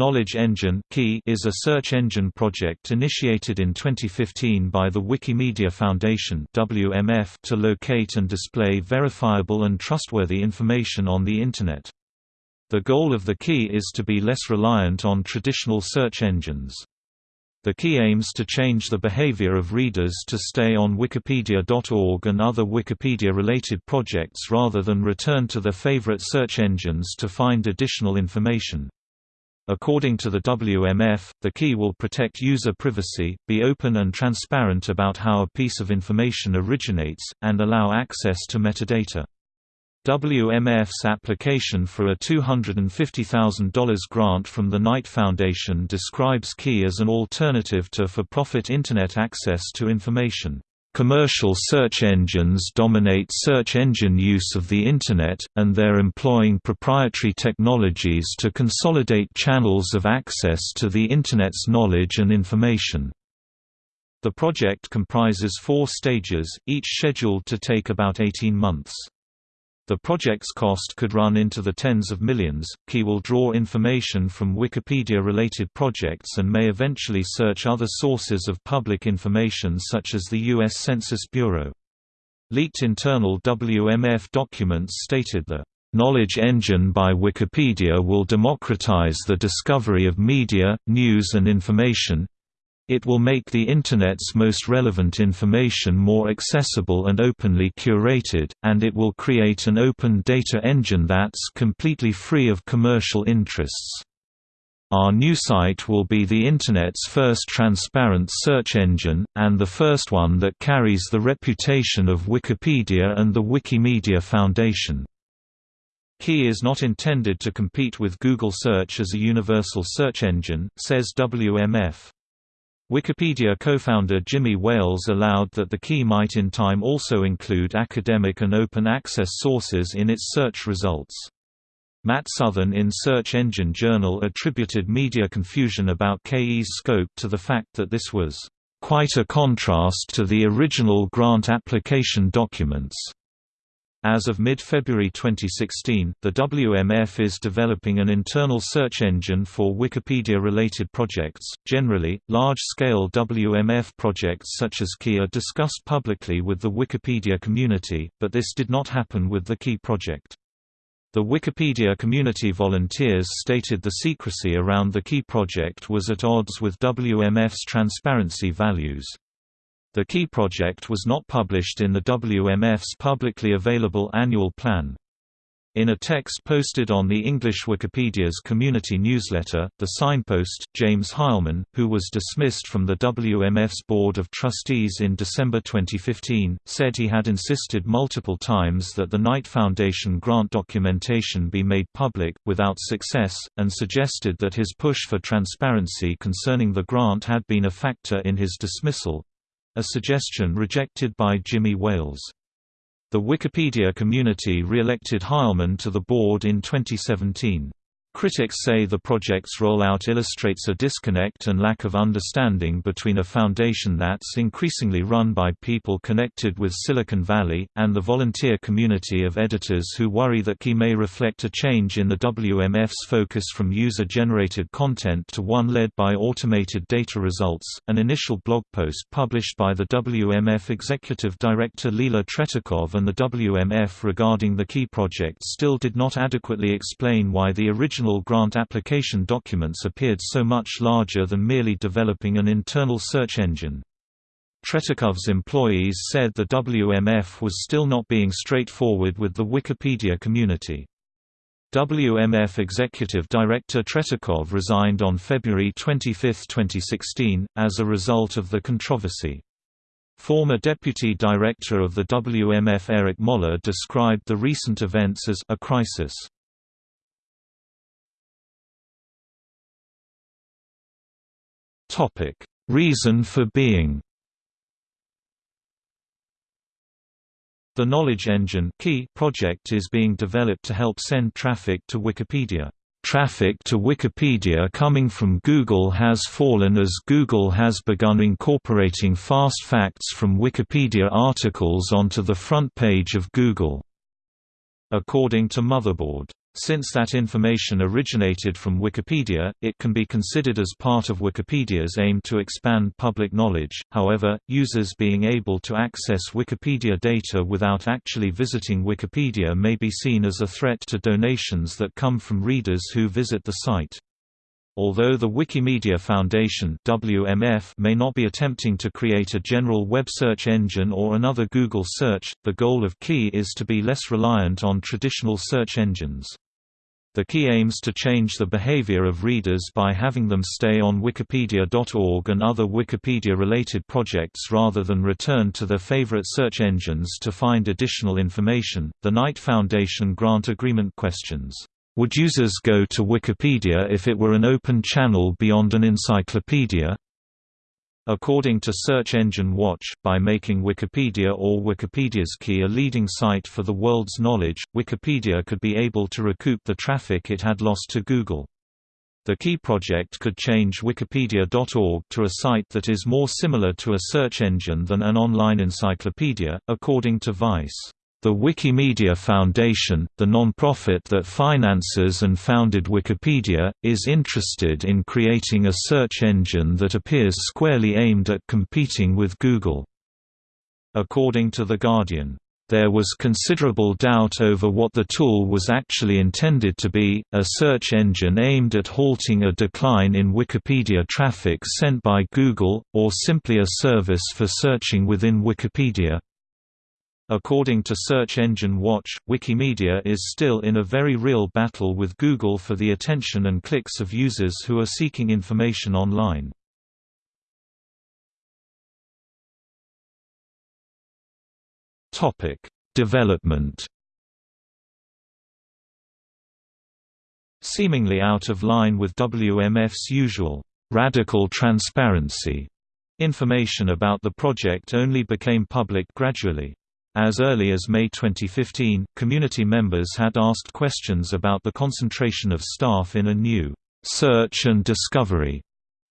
Knowledge Engine is a search engine project initiated in 2015 by the Wikimedia Foundation to locate and display verifiable and trustworthy information on the Internet. The goal of the key is to be less reliant on traditional search engines. The key aims to change the behavior of readers to stay on wikipedia.org and other Wikipedia-related projects rather than return to their favorite search engines to find additional information. According to the WMF, the key will protect user privacy, be open and transparent about how a piece of information originates, and allow access to metadata. WMF's application for a $250,000 grant from the Knight Foundation describes Key as an alternative to for-profit Internet access to information. Commercial search engines dominate search engine use of the Internet, and they're employing proprietary technologies to consolidate channels of access to the Internet's knowledge and information. The project comprises four stages, each scheduled to take about 18 months. The project's cost could run into the tens of millions. Key will draw information from Wikipedia related projects and may eventually search other sources of public information such as the U.S. Census Bureau. Leaked internal WMF documents stated the Knowledge Engine by Wikipedia will democratize the discovery of media, news and information, it will make the Internet's most relevant information more accessible and openly curated, and it will create an open data engine that's completely free of commercial interests. Our new site will be the Internet's first transparent search engine, and the first one that carries the reputation of Wikipedia and the Wikimedia Foundation. Key is not intended to compete with Google Search as a universal search engine, says WMF. Wikipedia co-founder Jimmy Wales allowed that the key might in time also include academic and open access sources in its search results. Matt Southern in Search Engine Journal attributed media confusion about KE's scope to the fact that this was quite a contrast to the original grant application documents. As of mid-February 2016, the WMF is developing an internal search engine for Wikipedia-related projects. Generally, large-scale WMF projects such as Key are discussed publicly with the Wikipedia community, but this did not happen with the Key project. The Wikipedia community volunteers stated the secrecy around the Key project was at odds with WMF's transparency values. The Key project was not published in the WMF's publicly available annual plan. In a text posted on the English Wikipedia's community newsletter, the signpost, James Heilman, who was dismissed from the WMF's Board of Trustees in December 2015, said he had insisted multiple times that the Knight Foundation grant documentation be made public, without success, and suggested that his push for transparency concerning the grant had been a factor in his dismissal, a suggestion rejected by Jimmy Wales. The Wikipedia community re-elected Heilman to the board in 2017. Critics say the project's rollout illustrates a disconnect and lack of understanding between a foundation that's increasingly run by people connected with Silicon Valley, and the volunteer community of editors who worry that Key may reflect a change in the WMF's focus from user-generated content to one led by automated data results. An initial blog post published by the WMF executive director Lila Tretikov and the WMF regarding the Key project still did not adequately explain why the original grant application documents appeared so much larger than merely developing an internal search engine. Tretikov's employees said the WMF was still not being straightforward with the Wikipedia community. WMF Executive Director Tretikov resigned on February 25, 2016, as a result of the controversy. Former Deputy Director of the WMF Eric Moller described the recent events as a crisis. Topic: Reason for being. The Knowledge Engine project is being developed to help send traffic to Wikipedia. Traffic to Wikipedia coming from Google has fallen as Google has begun incorporating fast facts from Wikipedia articles onto the front page of Google. According to Motherboard Since that information originated from Wikipedia, it can be considered as part of Wikipedia's aim to expand public knowledge. However, users being able to access Wikipedia data without actually visiting Wikipedia may be seen as a threat to donations that come from readers who visit the site. Although the Wikimedia Foundation WMF may not be attempting to create a general web search engine or another Google search, the goal of Key is to be less reliant on traditional search engines. The key aims to change the behavior of readers by having them stay on wikipedia.org and other Wikipedia-related projects rather than return to their favorite search engines to find additional information. The Knight Foundation grant agreement questions would users go to Wikipedia if it were an open channel beyond an encyclopedia? According to Search Engine Watch, by making Wikipedia or Wikipedia's key a leading site for the world's knowledge, Wikipedia could be able to recoup the traffic it had lost to Google. The Key project could change Wikipedia.org to a site that is more similar to a search engine than an online encyclopedia, according to Vice. The Wikimedia Foundation, the non-profit that finances and founded Wikipedia, is interested in creating a search engine that appears squarely aimed at competing with Google. According to The Guardian, there was considerable doubt over what the tool was actually intended to be, a search engine aimed at halting a decline in Wikipedia traffic sent by Google, or simply a service for searching within Wikipedia. According to Search Engine Watch, Wikimedia is still in a very real battle with Google for the attention and clicks of users who are seeking information online. Topic: Development. Seemingly out of line with WMF's usual radical transparency, information about the project only became public gradually. As early as May 2015, community members had asked questions about the concentration of staff in a new search and discovery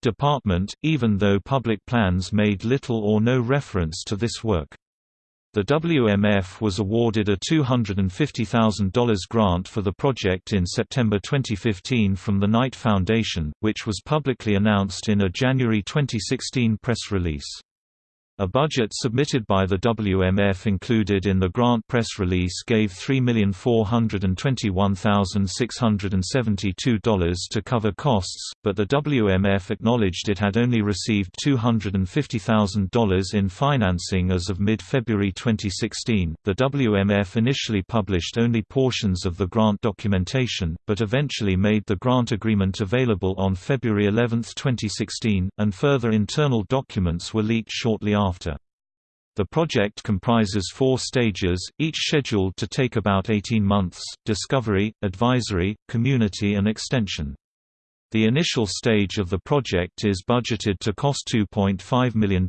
department, even though public plans made little or no reference to this work. The WMF was awarded a $250,000 grant for the project in September 2015 from the Knight Foundation, which was publicly announced in a January 2016 press release. A budget submitted by the WMF included in the grant press release gave $3,421,672 to cover costs, but the WMF acknowledged it had only received $250,000 in financing as of mid-February 2016. The WMF initially published only portions of the grant documentation, but eventually made the grant agreement available on February 11, 2016, and further internal documents were leaked shortly after after. The project comprises four stages, each scheduled to take about 18 months, discovery, advisory, community and extension. The initial stage of the project is budgeted to cost $2.5 million,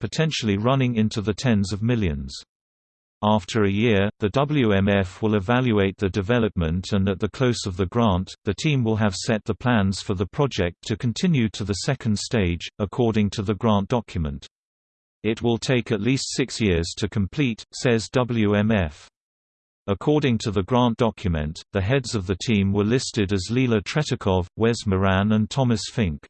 potentially running into the tens of millions. After a year, the WMF will evaluate the development and at the close of the grant, the team will have set the plans for the project to continue to the second stage, according to the grant document. It will take at least six years to complete, says WMF. According to the grant document, the heads of the team were listed as Lila Tretikov, Wes Moran and Thomas Fink.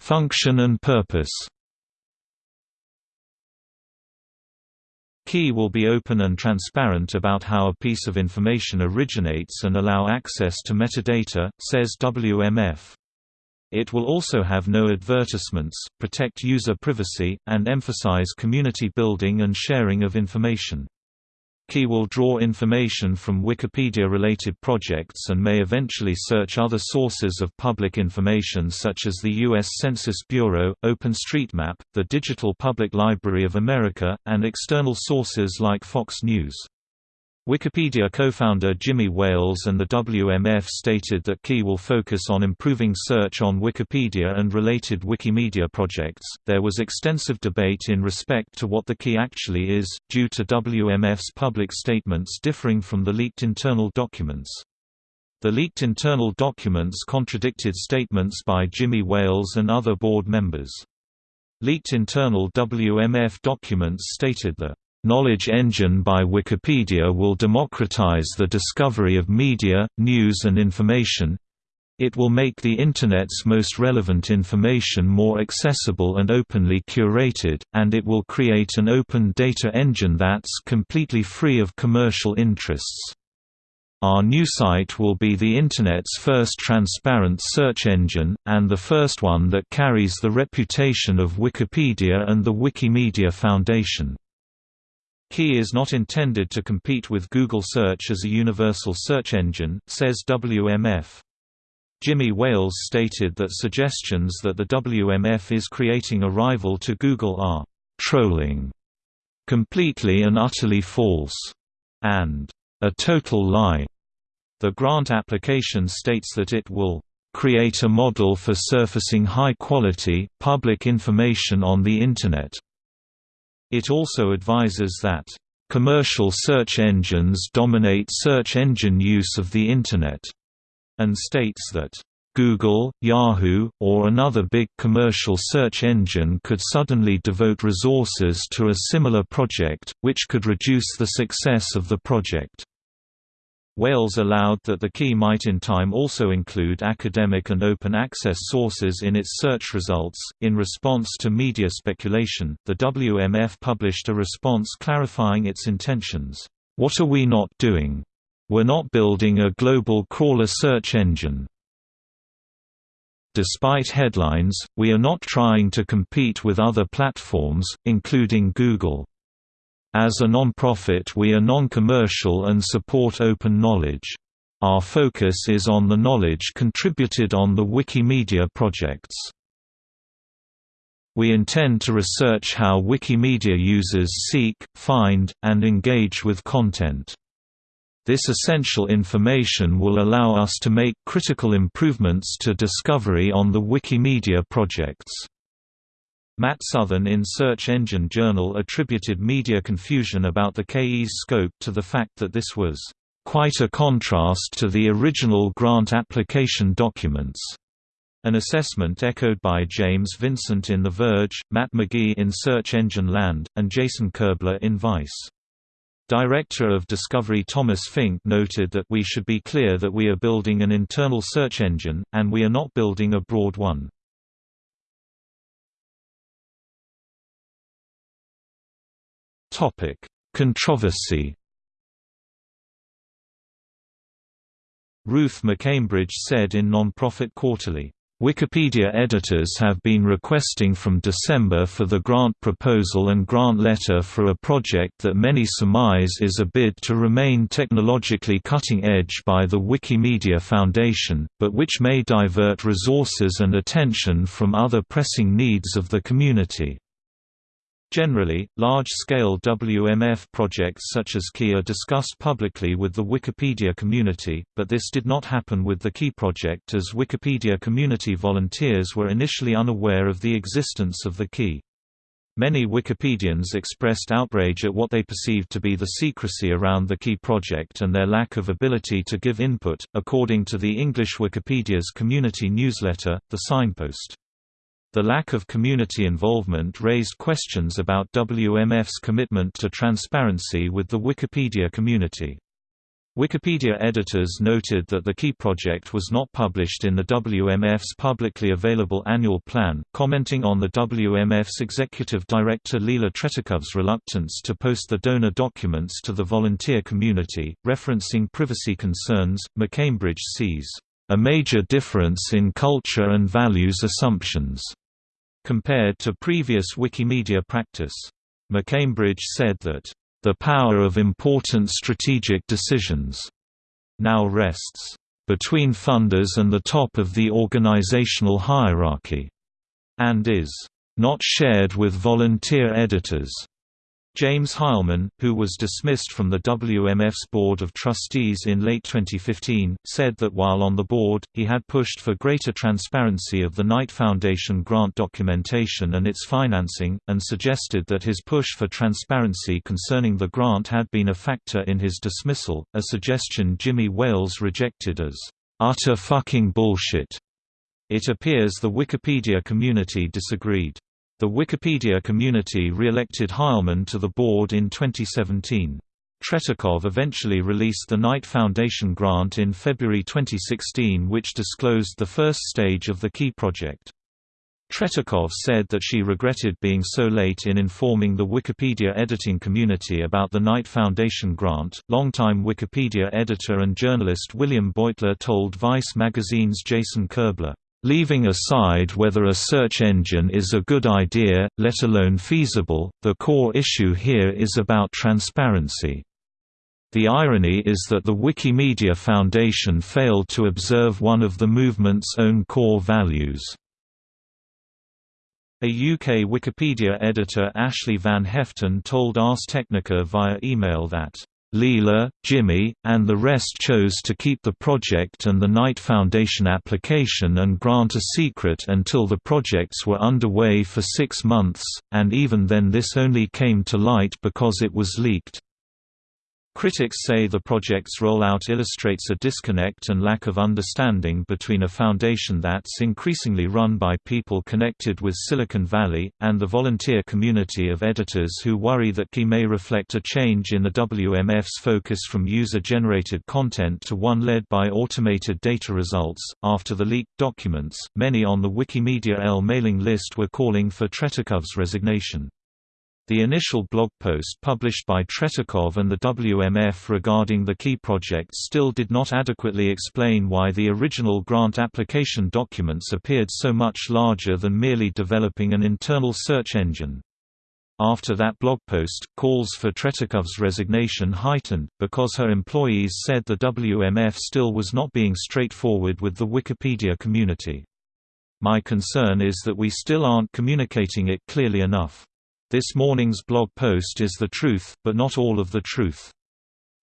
Function and purpose Key will be open and transparent about how a piece of information originates and allow access to metadata, says WMF. It will also have no advertisements, protect user privacy, and emphasize community building and sharing of information. Key will draw information from Wikipedia-related projects and may eventually search other sources of public information such as the U.S. Census Bureau, OpenStreetMap, the Digital Public Library of America, and external sources like Fox News. Wikipedia co-founder Jimmy Wales and the WMF stated that Key will focus on improving search on Wikipedia and related Wikimedia projects. There was extensive debate in respect to what the key actually is, due to WMF's public statements differing from the leaked internal documents. The leaked internal documents contradicted statements by Jimmy Wales and other board members. Leaked internal WMF documents stated the knowledge engine by Wikipedia will democratize the discovery of media, news and information, it will make the Internet's most relevant information more accessible and openly curated, and it will create an open data engine that's completely free of commercial interests. Our new site will be the Internet's first transparent search engine, and the first one that carries the reputation of Wikipedia and the Wikimedia Foundation. Key is not intended to compete with Google Search as a universal search engine, says WMF. Jimmy Wales stated that suggestions that the WMF is creating a rival to Google are «trolling», «completely and utterly false» and «a total lie». The grant application states that it will create a model for surfacing high-quality, public information on the Internet. It also advises that, "...commercial search engines dominate search engine use of the Internet." and states that Google, Yahoo, or another big commercial search engine could suddenly devote resources to a similar project, which could reduce the success of the project. Wales allowed that the key might in time also include academic and open access sources in its search results. In response to media speculation, the WMF published a response clarifying its intentions. What are we not doing? We're not building a global crawler search engine. Despite headlines, we are not trying to compete with other platforms, including Google. As a non-profit we are non-commercial and support open knowledge. Our focus is on the knowledge contributed on the Wikimedia projects. We intend to research how Wikimedia users seek, find, and engage with content. This essential information will allow us to make critical improvements to discovery on the Wikimedia projects. Matt Southern in Search Engine Journal attributed media confusion about the KE's scope to the fact that this was quite a contrast to the original grant application documents. An assessment echoed by James Vincent in The Verge, Matt McGee in Search Engine Land, and Jason Koebler in Vice. Director of Discovery Thomas Fink noted that we should be clear that we are building an internal search engine, and we are not building a broad one. Controversy Ruth McCambridge said in Nonprofit Quarterly, Wikipedia editors have been requesting from December for the grant proposal and grant letter for a project that many surmise is a bid to remain technologically cutting edge by the Wikimedia Foundation, but which may divert resources and attention from other pressing needs of the community. Generally, large-scale WMF projects such as Key are discussed publicly with the Wikipedia community, but this did not happen with the Key project as Wikipedia community volunteers were initially unaware of the existence of the Key. Many Wikipedians expressed outrage at what they perceived to be the secrecy around the Key project and their lack of ability to give input, according to the English Wikipedia's community newsletter, The Signpost. The lack of community involvement raised questions about WMF's commitment to transparency with the Wikipedia community. Wikipedia editors noted that the Key project was not published in the WMF's publicly available annual plan, commenting on the WMF's executive director Lila Tretikov's reluctance to post the donor documents to the volunteer community. Referencing privacy concerns, McCambridge sees a major difference in culture and values assumptions compared to previous Wikimedia practice. McCambridge said that, "...the power of important strategic decisions," now rests, "...between funders and the top of the organizational hierarchy," and is, "...not shared with volunteer editors." James Heilman, who was dismissed from the WMF's Board of Trustees in late 2015, said that while on the board, he had pushed for greater transparency of the Knight Foundation grant documentation and its financing, and suggested that his push for transparency concerning the grant had been a factor in his dismissal, a suggestion Jimmy Wales rejected as, "...utter fucking bullshit." It appears the Wikipedia community disagreed. The Wikipedia community re-elected Heilman to the board in 2017. Tretikov eventually released the Knight Foundation grant in February 2016 which disclosed the first stage of the Key project. Tretikov said that she regretted being so late in informing the Wikipedia editing community about the Knight Foundation grant. Longtime Wikipedia editor and journalist William Beutler told Vice magazine's Jason Koebler, Leaving aside whether a search engine is a good idea, let alone feasible, the core issue here is about transparency. The irony is that the Wikimedia Foundation failed to observe one of the movement's own core values. A UK Wikipedia editor Ashley Van Haeften told Ars Technica via email that Lila, Jimmy, and the rest chose to keep the project and the Knight Foundation application and grant a secret until the projects were underway for six months, and even then this only came to light because it was leaked. Critics say the project's rollout illustrates a disconnect and lack of understanding between a foundation that's increasingly run by people connected with Silicon Valley, and the volunteer community of editors who worry that Key may reflect a change in the WMF's focus from user generated content to one led by automated data results. After the leaked documents, many on the Wikimedia L mailing list were calling for Tretikov's resignation. The initial blog post published by Tretikov and the WMF regarding the key project still did not adequately explain why the original grant application documents appeared so much larger than merely developing an internal search engine. After that blog post, calls for Tretikov's resignation heightened, because her employees said the WMF still was not being straightforward with the Wikipedia community. My concern is that we still aren't communicating it clearly enough. This morning's blog post is the truth, but not all of the truth.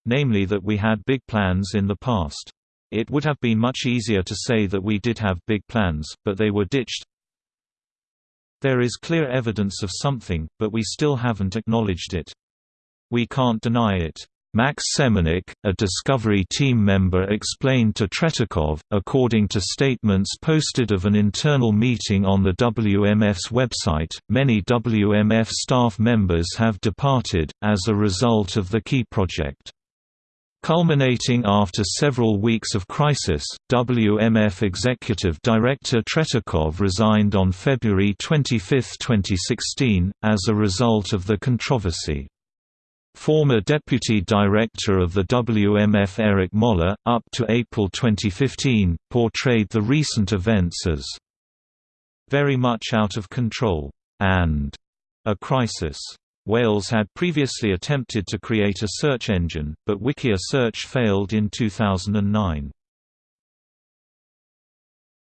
Namely that we had big plans in the past. It would have been much easier to say that we did have big plans, but they were ditched. There is clear evidence of something, but we still haven't acknowledged it. We can't deny it. Max Semenik, a Discovery team member explained to Tretikov, according to statements posted of an internal meeting on the WMF's website, many WMF staff members have departed, as a result of the Key project. Culminating after several weeks of crisis, WMF Executive Director Tretikov resigned on February 25, 2016, as a result of the controversy. Former Deputy Director of the WMF Eric Moller, up to April 2015, portrayed the recent events as very much out of control and a crisis. Wales had previously attempted to create a search engine, but Wikia Search failed in 2009.